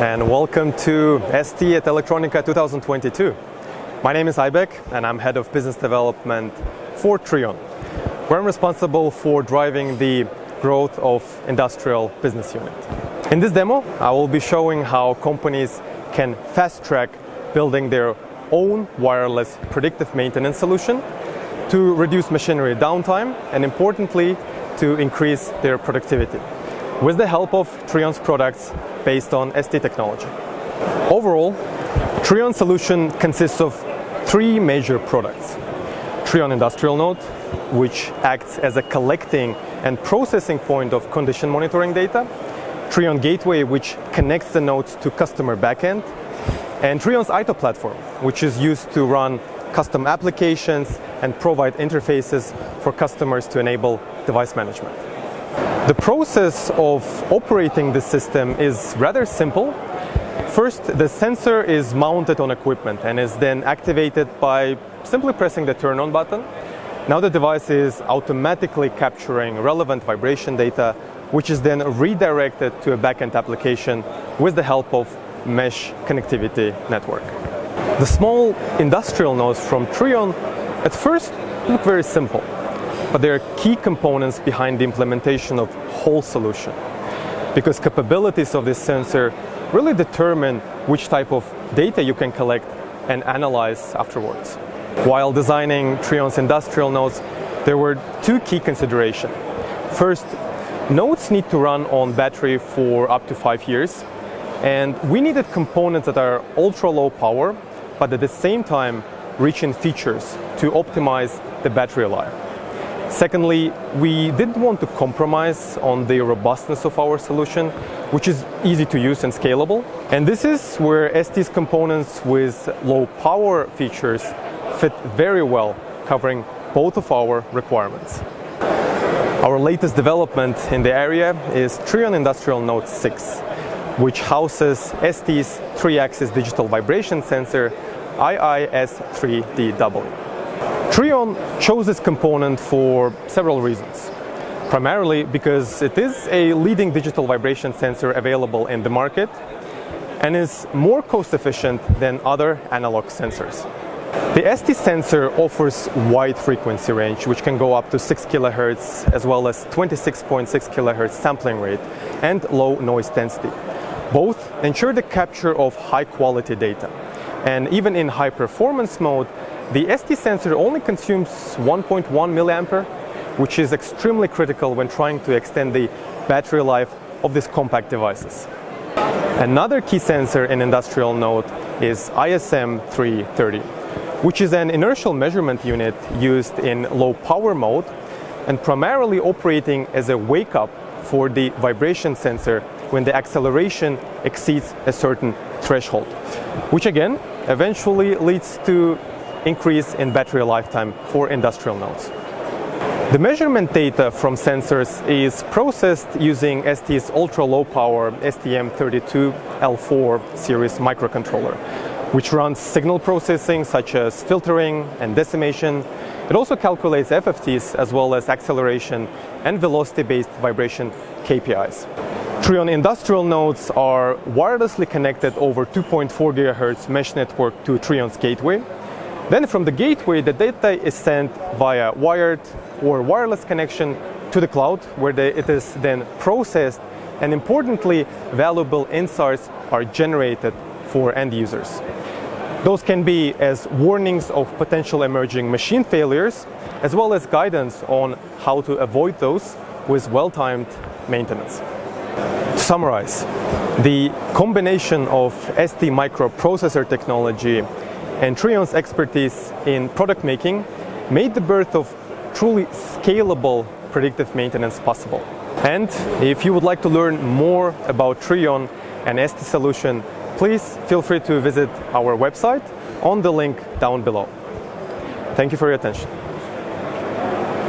and welcome to ST at Electronica 2022. My name is Aibek and I'm Head of Business Development for Treon, where I'm responsible for driving the growth of Industrial Business Unit. In this demo, I will be showing how companies can fast-track building their own wireless predictive maintenance solution to reduce machinery downtime and importantly, to increase their productivity with the help of Treon's products based on ST technology. Overall, Treon solution consists of three major products. Treon Industrial Node, which acts as a collecting and processing point of condition monitoring data. Treon Gateway, which connects the nodes to customer backend. And Treon's ITO platform, which is used to run custom applications and provide interfaces for customers to enable device management. The process of operating the system is rather simple. First, the sensor is mounted on equipment and is then activated by simply pressing the turn on button. Now the device is automatically capturing relevant vibration data, which is then redirected to a backend application with the help of mesh connectivity network. The small industrial nodes from Treon at first look very simple but there are key components behind the implementation of whole solution. Because capabilities of this sensor really determine which type of data you can collect and analyze afterwards. While designing Treon's industrial nodes, there were two key considerations. First, nodes need to run on battery for up to five years, and we needed components that are ultra low power, but at the same time rich in features to optimize the battery life. Secondly, we didn't want to compromise on the robustness of our solution, which is easy to use and scalable. And this is where ST's components with low power features fit very well, covering both of our requirements. Our latest development in the area is Treon Industrial Node 6, which houses ST's 3-axis digital vibration sensor IIS3DW. Treon chose this component for several reasons. Primarily because it is a leading digital vibration sensor available in the market and is more cost efficient than other analog sensors. The ST sensor offers wide frequency range which can go up to 6 kHz as well as 26.6 kHz sampling rate and low noise density. Both ensure the capture of high quality data. And even in high performance mode, the ST sensor only consumes 1.1 milliampere, which is extremely critical when trying to extend the battery life of these compact devices. Another key sensor in industrial node is ISM330, which is an inertial measurement unit used in low power mode and primarily operating as a wake up for the vibration sensor when the acceleration exceeds a certain threshold, which again eventually leads to increase in battery lifetime for industrial nodes. The measurement data from sensors is processed using ST's ultra-low power STM32L4 series microcontroller, which runs signal processing such as filtering and decimation. It also calculates FFTs as well as acceleration and velocity-based vibration KPIs. Treon industrial nodes are wirelessly connected over 2.4 GHz mesh network to Treon's gateway, then from the gateway, the data is sent via wired or wireless connection to the cloud, where the, it is then processed, and importantly, valuable insights are generated for end users. Those can be as warnings of potential emerging machine failures, as well as guidance on how to avoid those with well-timed maintenance. To summarize, the combination of ST microprocessor technology and Treon's expertise in product making made the birth of truly scalable predictive maintenance possible. And if you would like to learn more about Treon and ST solution, please feel free to visit our website on the link down below. Thank you for your attention.